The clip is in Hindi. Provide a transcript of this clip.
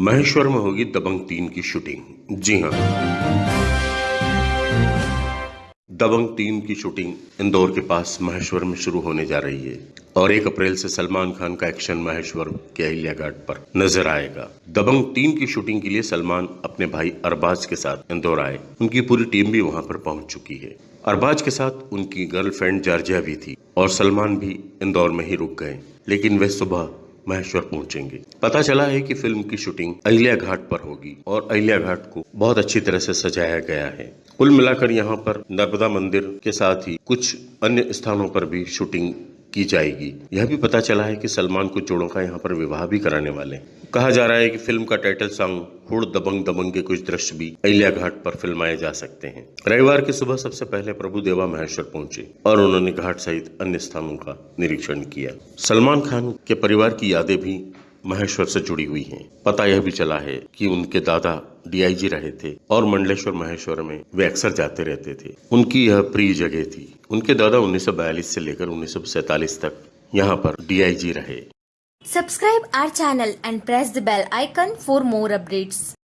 महेश्वर में होगी दबंग तीन की शूटिंग। जी हाँ। दबंग तीन की शूटिंग इंदौर के पास महेश्वर में शुरू होने जा रही है और एक अप्रैल से सलमान खान का एक्शन महेश्वर के अहिल्या घाट पर नज़र आएगा। दबंग तीन की शूटिंग के लिए सलमान अपने भाई अरबाज के साथ इंदौर आए। उनकी पूरी टीम भी वहाँ पर पहुँच चुकी है। अरबाज के साथ उनकी गर्लफ्रेंड जार्जिया भी थी और सलमान भी इंदौर में ही रुक गए। लेकिन वे सुबह महेश्वर पहुँचेंगे। पता चला है कि फ़िल्म की शूटिंग अहिल्या घाट पर होगी और अहिल्या घाट को बहुत अच्छी तरह से सजाया गया है। कुल मिलाकर यहाँ पर नर्मदा मंदिर के साथ ही कुछ अन्य स्थानों पर भी शूटिंग की जाएगी। यह भी पता चला है कि सलमान कुछ जोड़ों का यहाँ पर विवाह भी कराने वाले। कहा जा रहा है कि फ़िल्म का टाइटल सॉन्ग हुड़ दबंग दबंग के कुछ दृश्य भी अहिल्या घाट पर फिल्माए जा सकते हैं। रविवार की सुबह सबसे पहले प्रभु देवा महेश्वर पहुँचे और उन्होंने घाट सहित अन्य स्थानों का निरीक्षण किया। सलमान खान के परिवार की यादें भी महेश्वर से जुड़ी हुई हैं। पता यह भी चला है कि उनके दादा डीआईजी रहे थे और मंडलेश्वर महेश्वर में वे अक्सर जाते रहते थे उनकी यह प्रिय जगह थी उनके दादा 1942 से लेकर 1947 तक यहाँ पर डीआईजी रहे subscribe our channel and press the bell icon for more updates.